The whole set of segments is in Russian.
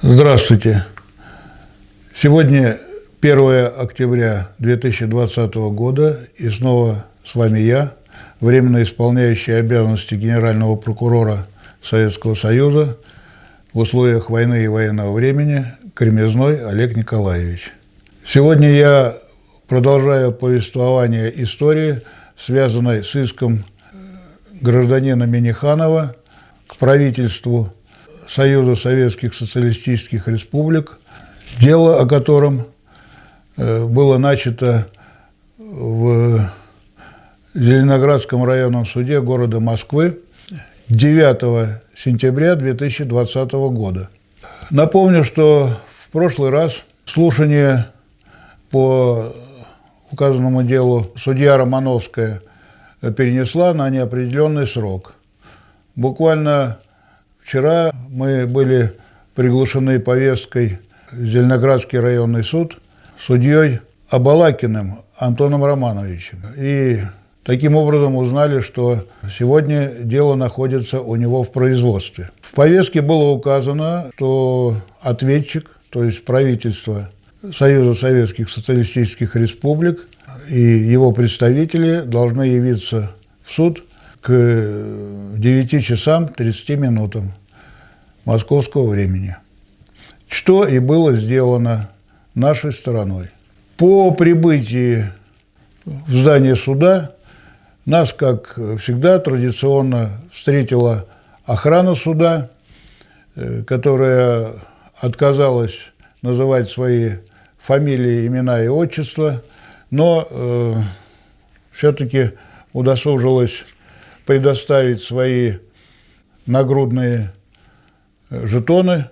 Здравствуйте. Сегодня 1 октября 2020 года, и снова с вами я, временно исполняющий обязанности генерального прокурора Советского Союза в условиях войны и военного времени Кремезной Олег Николаевич. Сегодня я продолжаю повествование истории, связанной с иском гражданина Миниханова к правительству Союза Советских Социалистических Республик, дело о котором э, было начато в Зеленоградском районном суде города Москвы 9 сентября 2020 года. Напомню, что в прошлый раз слушание по указанному делу судья Романовская перенесла на неопределенный срок. Буквально Вчера мы были приглашены повесткой Зеленоградский районный суд судьей Абалакиным Антоном Романовичем. И таким образом узнали, что сегодня дело находится у него в производстве. В повестке было указано, что ответчик, то есть правительство Союза Советских Социалистических Республик и его представители должны явиться в суд к 9 часам 30 минутам московского времени, что и было сделано нашей стороной. По прибытии в здание суда нас, как всегда, традиционно встретила охрана суда, э, которая отказалась называть свои фамилии, имена и отчества, но э, все-таки удосужилась предоставить свои нагрудные жетоны,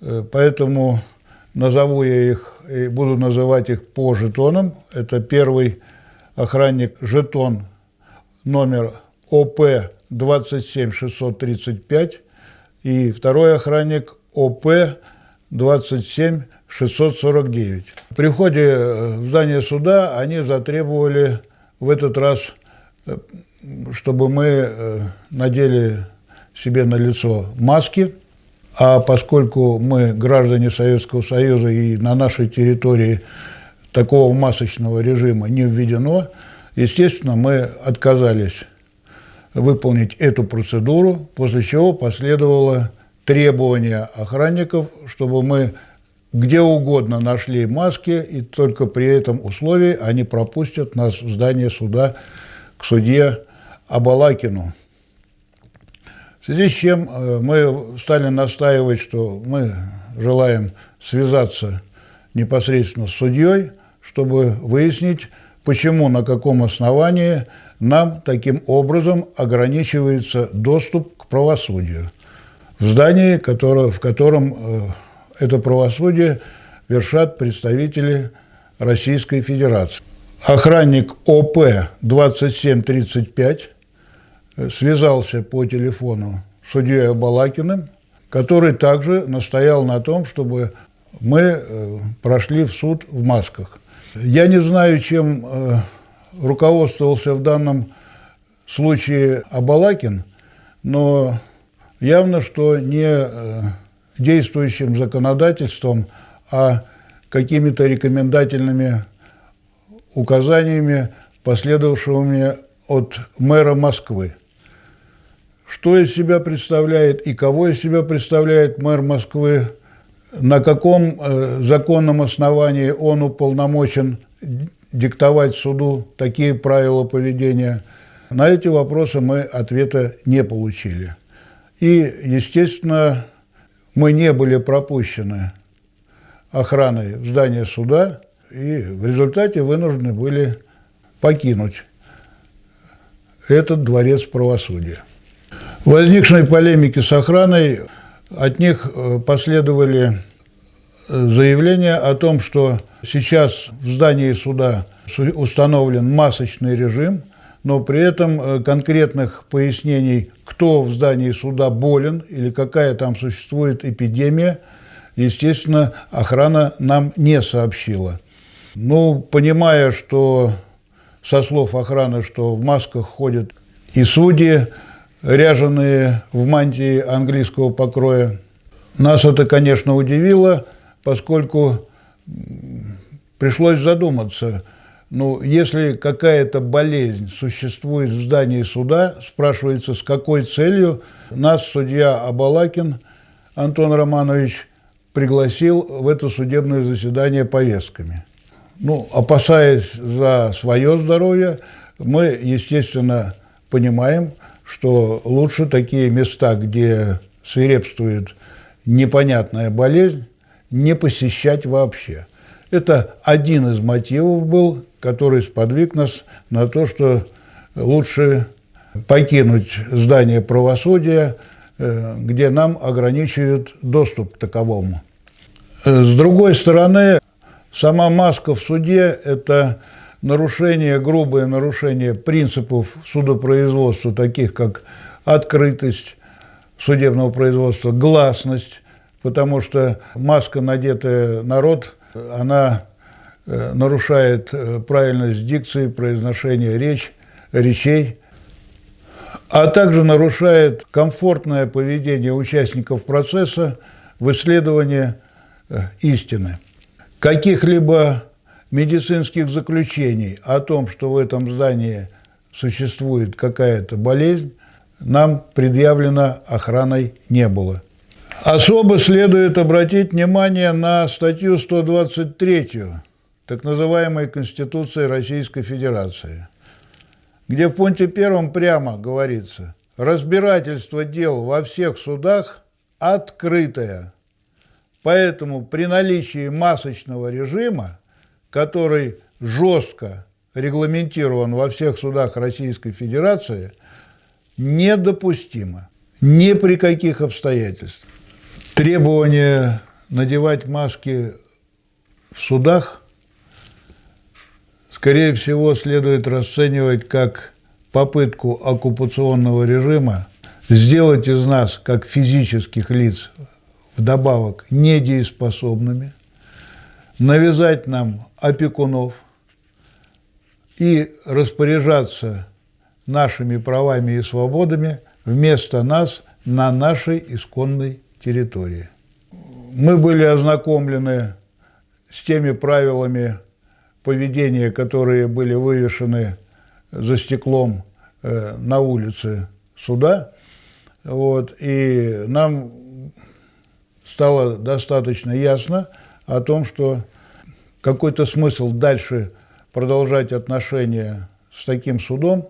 э, поэтому назову я их и буду называть их по жетонам. Это первый охранник жетон номер ОП 27635 и второй охранник ОП 27649. При входе э, в здание суда они затребовали в этот раз, э, чтобы мы надели себе на лицо маски – а поскольку мы граждане Советского Союза и на нашей территории такого масочного режима не введено, естественно, мы отказались выполнить эту процедуру, после чего последовало требование охранников, чтобы мы где угодно нашли маски, и только при этом условии они пропустят нас в здание суда к судье Абалакину связи с чем э, мы стали настаивать, что мы желаем связаться непосредственно с судьей, чтобы выяснить, почему, на каком основании нам таким образом ограничивается доступ к правосудию в здании, которое, в котором э, это правосудие вершат представители Российской Федерации. Охранник ОП 2735 связался по телефону с судьей Балакиным, который также настоял на том, чтобы мы э, прошли в суд в масках. Я не знаю, чем э, руководствовался в данном случае Абалакин, но явно, что не э, действующим законодательством, а какими-то рекомендательными указаниями, последовавшими от мэра Москвы. Что из себя представляет и кого из себя представляет мэр Москвы, на каком э, законном основании он уполномочен диктовать суду такие правила поведения. На эти вопросы мы ответа не получили. И, естественно, мы не были пропущены охраной в здание суда, и в результате вынуждены были покинуть этот дворец правосудия возникшей полемики с охраной от них э, последовали э, заявления о том, что сейчас в здании суда установлен масочный режим, но при этом э, конкретных пояснений, кто в здании суда болен или какая там существует эпидемия, естественно, охрана нам не сообщила. Ну, понимая, что со слов охраны, что в масках ходят и судьи, ряженые в мантии английского покроя. Нас это, конечно, удивило, поскольку пришлось задуматься, ну, если какая-то болезнь существует в здании суда, спрашивается, с какой целью нас судья Абалакин Антон Романович пригласил в это судебное заседание повестками. Ну, опасаясь за свое здоровье, мы, естественно, понимаем, что лучше такие места, где свирепствует непонятная болезнь, не посещать вообще. Это один из мотивов был, который сподвиг нас на то, что лучше покинуть здание правосудия, э, где нам ограничивают доступ к таковому. Э, с другой стороны, сама маска в суде – это нарушение, грубое нарушение принципов судопроизводства, таких как открытость судебного производства, гласность, потому что маска, надетая на рот, она э, нарушает э, правильность дикции, произношения речь, речей, а также нарушает комфортное поведение участников процесса в исследовании э, истины. Каких-либо медицинских заключений о том, что в этом здании существует какая-то болезнь, нам предъявлено охраной не было. Особо следует обратить внимание на статью 123 так называемой Конституции Российской Федерации, где в пункте первом прямо говорится «разбирательство дел во всех судах открытое». Поэтому при наличии масочного режима который жестко регламентирован во всех судах Российской Федерации, недопустимо ни при каких обстоятельствах. Требование надевать маски в судах, скорее всего, следует расценивать как попытку оккупационного режима сделать из нас, как физических лиц, вдобавок недееспособными, навязать нам опекунов и распоряжаться нашими правами и свободами вместо нас на нашей исконной территории. Мы были ознакомлены с теми правилами поведения, которые были вывешены за стеклом э, на улице суда. Вот, и нам стало достаточно ясно о том, что какой-то смысл дальше продолжать отношения с таким судом,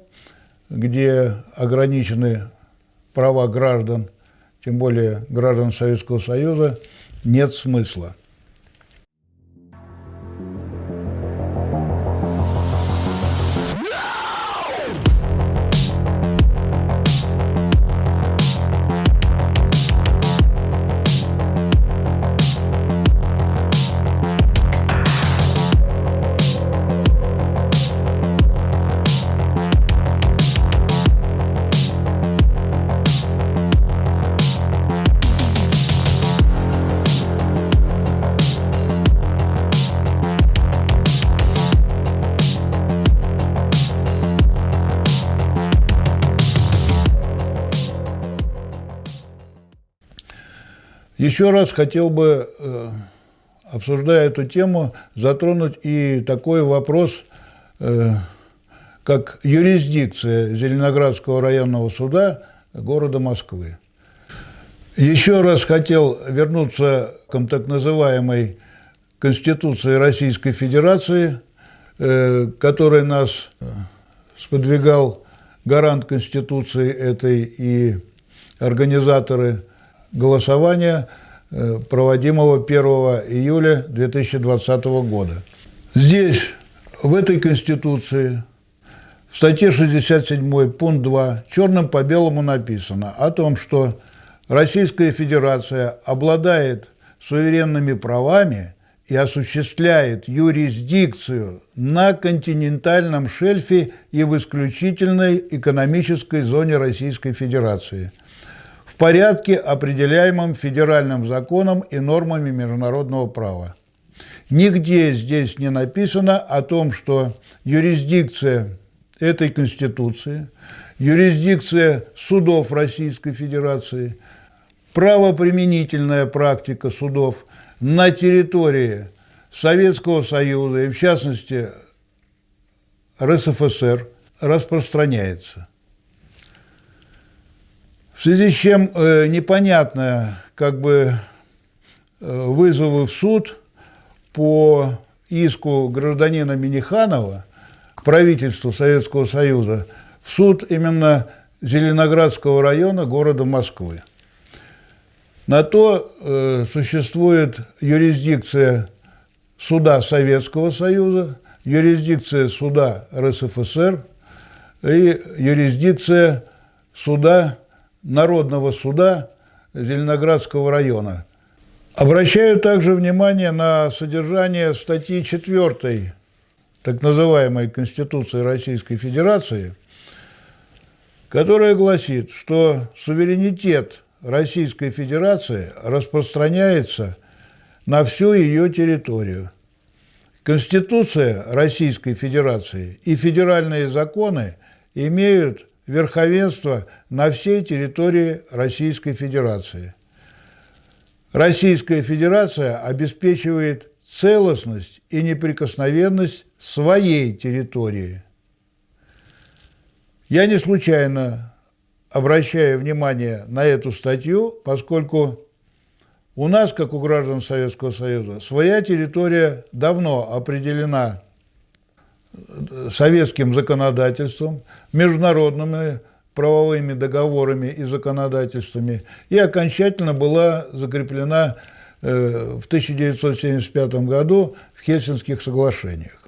где ограничены права граждан, тем более граждан Советского Союза, нет смысла. Еще раз хотел бы, э, обсуждая эту тему, затронуть и такой вопрос, э, как юрисдикция Зеленоградского районного суда города Москвы. Еще раз хотел вернуться к так называемой Конституции Российской Федерации, э, которой нас сподвигал гарант Конституции этой и организаторы голосования, э, проводимого 1 июля 2020 года. Здесь, в этой Конституции, в статье 67 пункт 2 черным по белому написано о том, что Российская Федерация обладает суверенными правами и осуществляет юрисдикцию на континентальном шельфе и в исключительной экономической зоне Российской Федерации – порядке, определяемом федеральным законом и нормами международного права. Нигде здесь не написано о том, что юрисдикция этой Конституции, юрисдикция судов Российской Федерации правоприменительная практика судов на территории Советского Союза и, в частности, РСФСР распространяется. В связи с чем э, непонятно, как бы э, вызовы в суд по иску гражданина Миниханова к правительству Советского Союза в суд именно Зеленоградского района города Москвы. На то э, существует юрисдикция суда Советского Союза, юрисдикция суда РСФСР и юрисдикция суда Народного суда Зеленоградского района. Обращаю также внимание на содержание статьи 4 так называемой Конституции Российской Федерации, которая гласит, что суверенитет Российской Федерации распространяется на всю ее территорию. Конституция Российской Федерации и федеральные законы имеют верховенство на всей территории Российской Федерации. Российская Федерация обеспечивает целостность и неприкосновенность своей территории. Я не случайно обращаю внимание на эту статью, поскольку у нас, как у граждан Советского Союза, своя территория давно определена советским законодательством, международными правовыми договорами и законодательствами и окончательно была закреплена э, в 1975 году в Хельсинских соглашениях.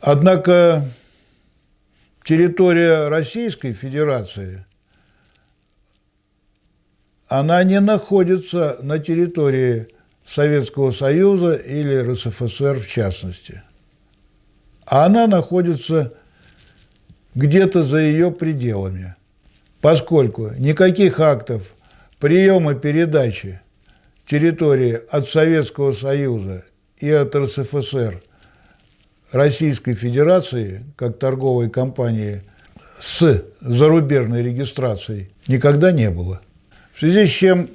Однако территория Российской Федерации, она не находится на территории Советского Союза или РСФСР в частности. А она находится где-то за ее пределами, поскольку никаких актов приема передачи территории от Советского Союза и от РСФСР Российской Федерации, как торговой компании с зарубежной регистрацией, никогда не было. В связи с чем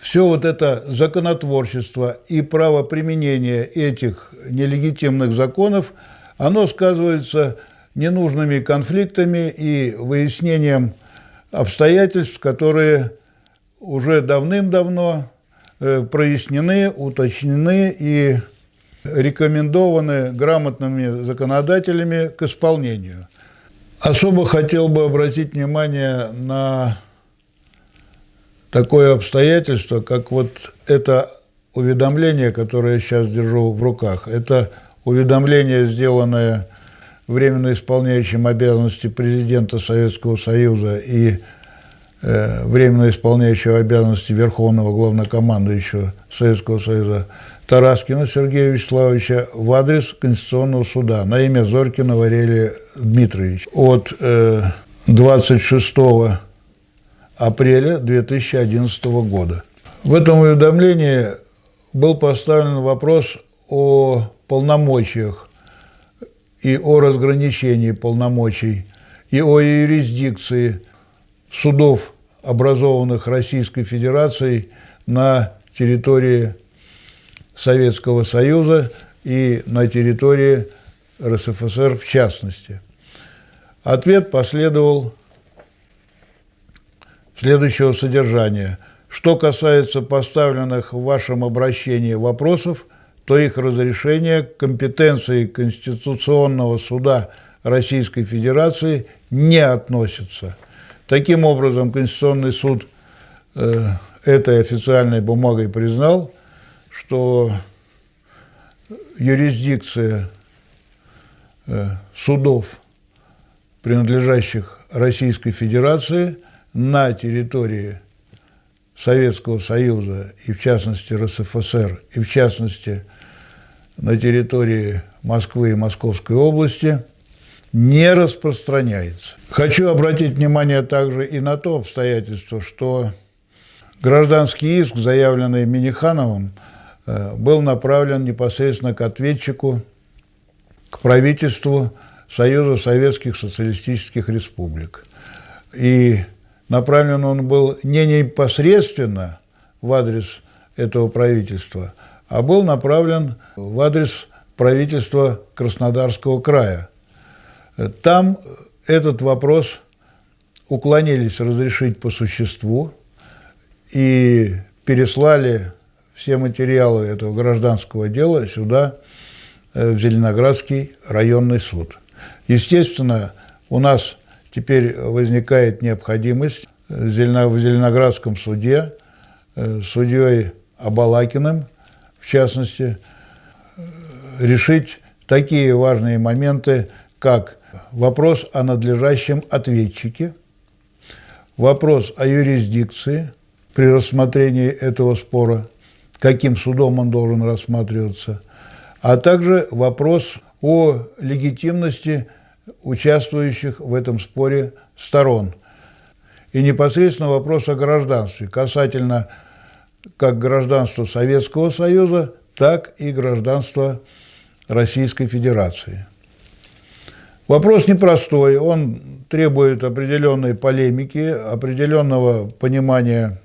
все вот это законотворчество и правоприменение этих нелегитимных законов, оно сказывается ненужными конфликтами и выяснением обстоятельств, которые уже давным-давно э, прояснены, уточнены и рекомендованы грамотными законодателями к исполнению. Особо хотел бы обратить внимание на такое обстоятельство, как вот это уведомление, которое я сейчас держу в руках. Это уведомление, сделанное временно исполняющим обязанности президента Советского Союза и э, временно исполняющего обязанности Верховного Главнокомандующего Советского Союза Тараскина Сергея Вячеславовича в адрес Конституционного суда на имя Зоркина Варелия Дмитриевич от э, 26 апреля 2011 года. В этом уведомлении был поставлен вопрос о полномочиях и о разграничении полномочий, и о юрисдикции судов, образованных Российской Федерацией на территории Советского Союза и на территории РСФСР в частности. Ответ последовал следующего содержания. Что касается поставленных в вашем обращении вопросов – то их разрешение компетенции Конституционного суда Российской Федерации не относится. Таким образом, Конституционный суд э, этой официальной бумагой признал, что юрисдикция э, судов, принадлежащих Российской Федерации, на территории Советского Союза и в частности РСФСР, и в частности на территории Москвы и Московской области не распространяется. Хочу обратить внимание также и на то обстоятельство, что гражданский иск, заявленный Минихановым, э, был направлен непосредственно к ответчику, к правительству Союза Советских Социалистических Республик. И направлен он был не непосредственно в адрес этого правительства, а был направлен в адрес правительства Краснодарского края. Там этот вопрос уклонились разрешить по существу и переслали все материалы этого гражданского дела сюда, э, в Зеленоградский районный суд. Естественно, у нас теперь возникает необходимость в Зеленоградском суде э, судьей Абалакиным, в частности, э, решить такие важные моменты, как вопрос о надлежащем ответчике, вопрос о юрисдикции при рассмотрении этого спора, каким судом он должен рассматриваться, а также вопрос о легитимности участвующих в этом споре сторон. И непосредственно вопрос о гражданстве касательно как гражданства Советского Союза, так и гражданства Российской Федерации. Вопрос непростой, он требует определенной полемики, определенного понимания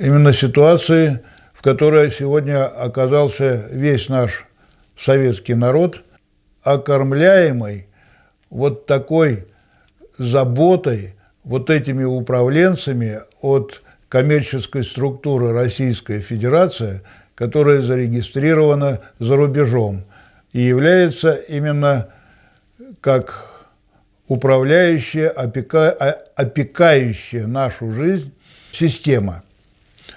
именно ситуации, в которой сегодня оказался весь наш советский народ, окормляемый вот такой заботой, вот этими управленцами от коммерческой структуры Российская Федерация, которая зарегистрирована за рубежом и является именно как управляющая, опека, опекающая нашу жизнь система,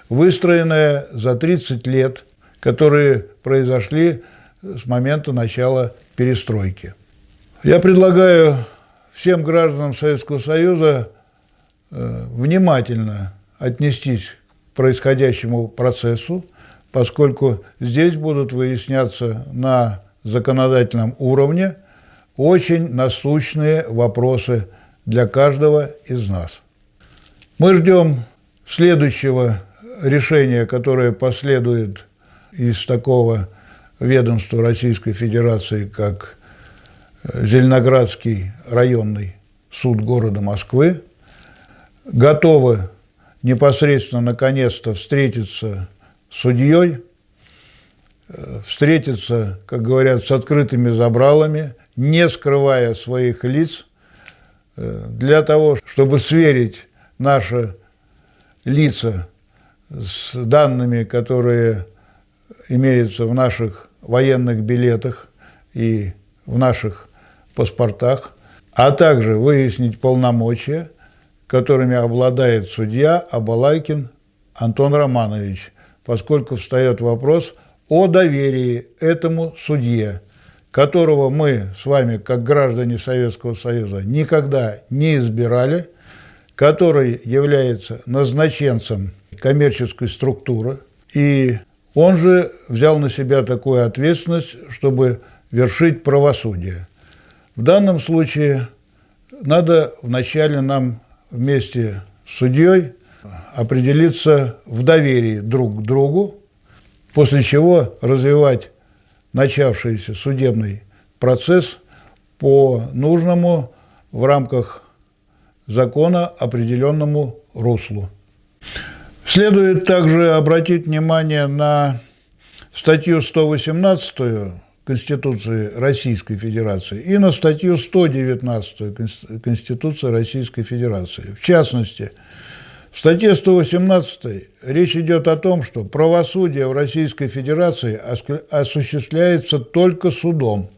выстроенная за 30 лет, которые произошли с момента начала перестройки. Я предлагаю всем гражданам Советского Союза э, внимательно отнестись к происходящему процессу, поскольку здесь будут выясняться на законодательном уровне очень насущные вопросы для каждого из нас. Мы ждем следующего решения, которое последует из такого ведомства Российской Федерации, как Зеленоградский районный суд города Москвы, готовы непосредственно наконец-то встретиться с судьей, э, встретиться, как говорят, с открытыми забралами, не скрывая своих лиц, э, для того, чтобы сверить наши лица с данными, которые имеются в наших военных билетах и в наших паспортах, а также выяснить полномочия, которыми обладает судья Абалайкин Антон Романович, поскольку встает вопрос о доверии этому судье, которого мы с вами, как граждане Советского Союза, никогда не избирали, который является назначенцем коммерческой структуры, и он же взял на себя такую ответственность, чтобы вершить правосудие. В данном случае надо вначале нам вместе с судьей определиться в доверии друг к другу, после чего развивать начавшийся судебный процесс по нужному в рамках закона определенному руслу. Следует также обратить внимание на статью 118 Конституции Российской Федерации и на статью 119 Конституции Российской Федерации. В частности, в статье 118 речь идет о том, что правосудие в Российской Федерации осуществляется только судом.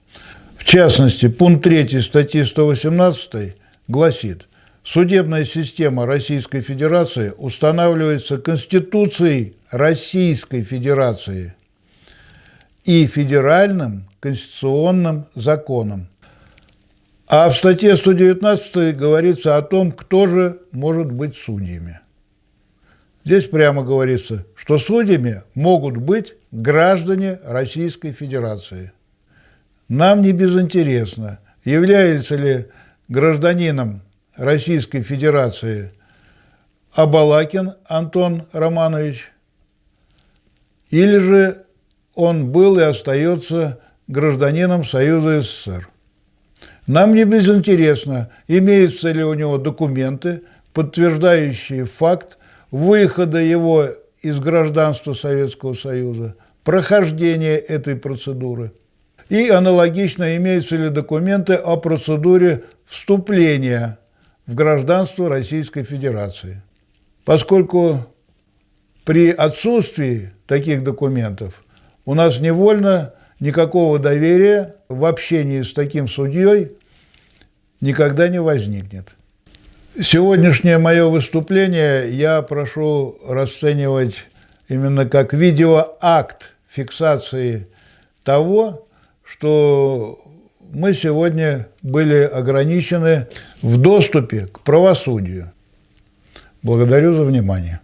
В частности, пункт 3 статьи 118 гласит, судебная система Российской Федерации устанавливается Конституцией Российской Федерации – и федеральным конституционным законом. А в статье 119 говорится о том, кто же может быть судьями. Здесь прямо говорится, что судьями могут быть граждане Российской Федерации. Нам не безинтересно, является ли гражданином Российской Федерации Абалакин Антон Романович или же он был и остается гражданином Союза СССР. Нам не безинтересно, имеются ли у него документы, подтверждающие факт выхода его из гражданства Советского Союза, прохождения этой процедуры. И аналогично имеются ли документы о процедуре вступления в гражданство Российской Федерации. Поскольку при отсутствии таких документов у нас невольно никакого доверия в общении с таким судьей никогда не возникнет. Сегодняшнее мое выступление я прошу расценивать именно как видеоакт фиксации того, что мы сегодня были ограничены в доступе к правосудию. Благодарю за внимание.